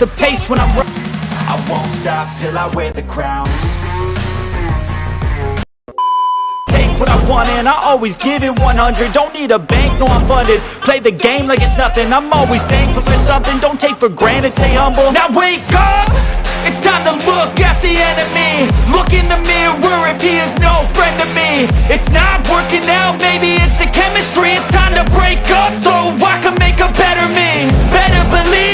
the pace when I'm I won't stop till I wear the crown. Take what I want and I always give it 100 Don't need a bank, no I'm funded. Play the game like it's nothing. I'm always thankful for something. Don't take for granted, stay humble. Now wake up! It's time to look at the enemy. Look in the mirror. If he is no friend to me. It's not working out, maybe it's the chemistry. It's time to break up so I can make a better me. Better believe in your mind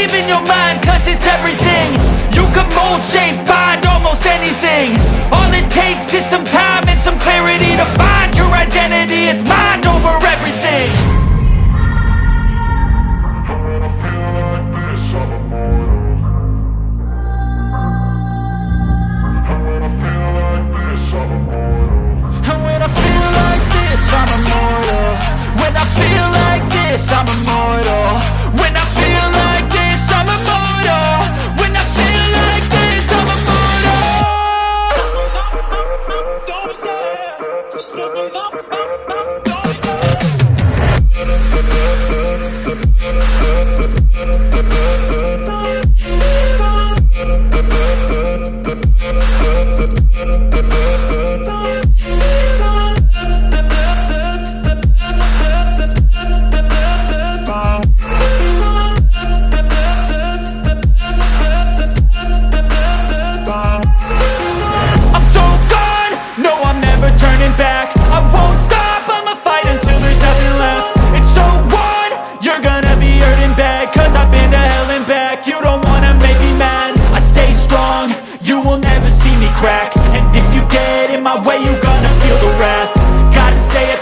it's everything. You can mold, shape, find almost anything. All it takes is some time and some clarity To find your identity, it's mind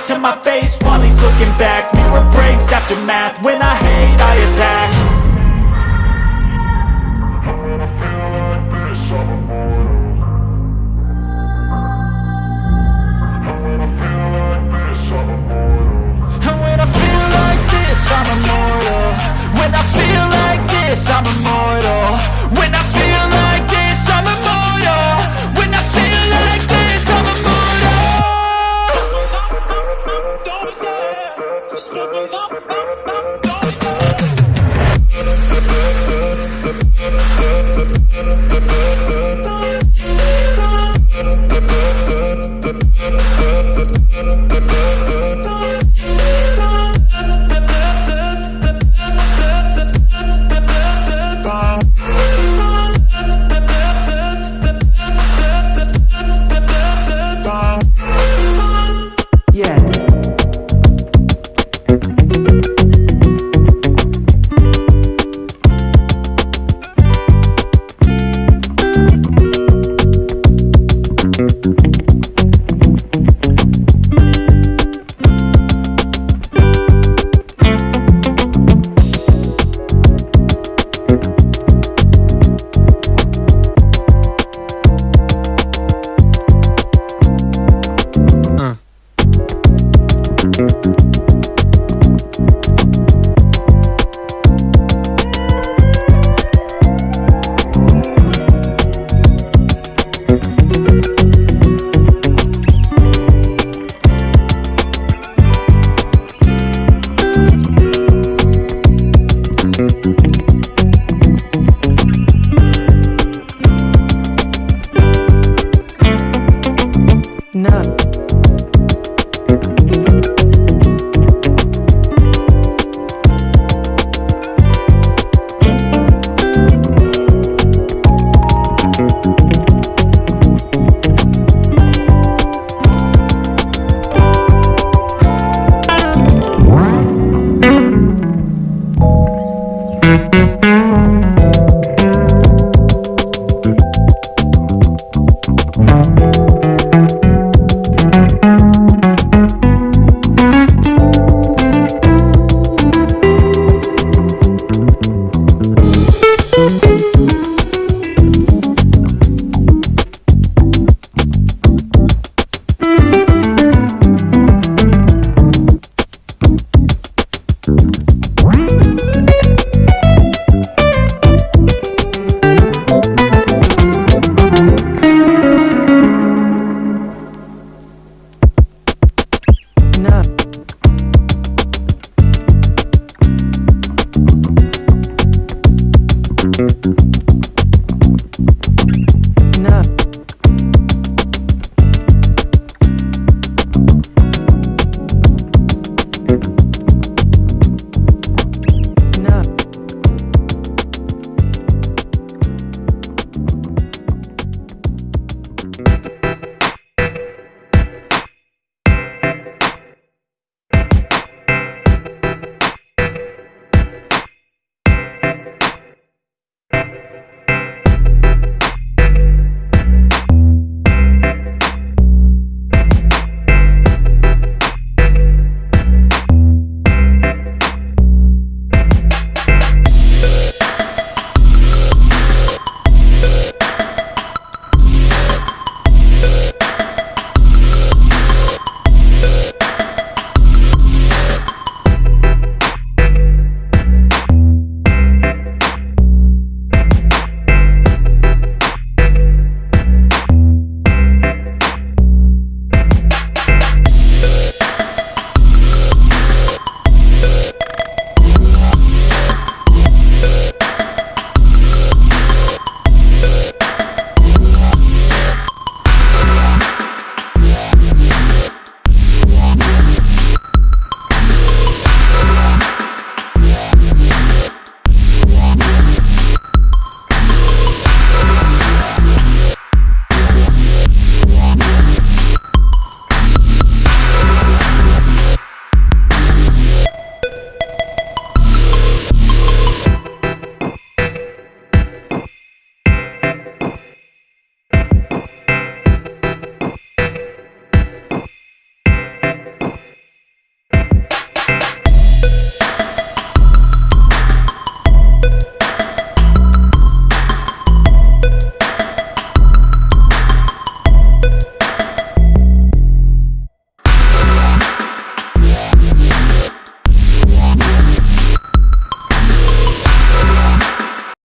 to my face while he's looking back. Mirror breaks after math, when I hate I attack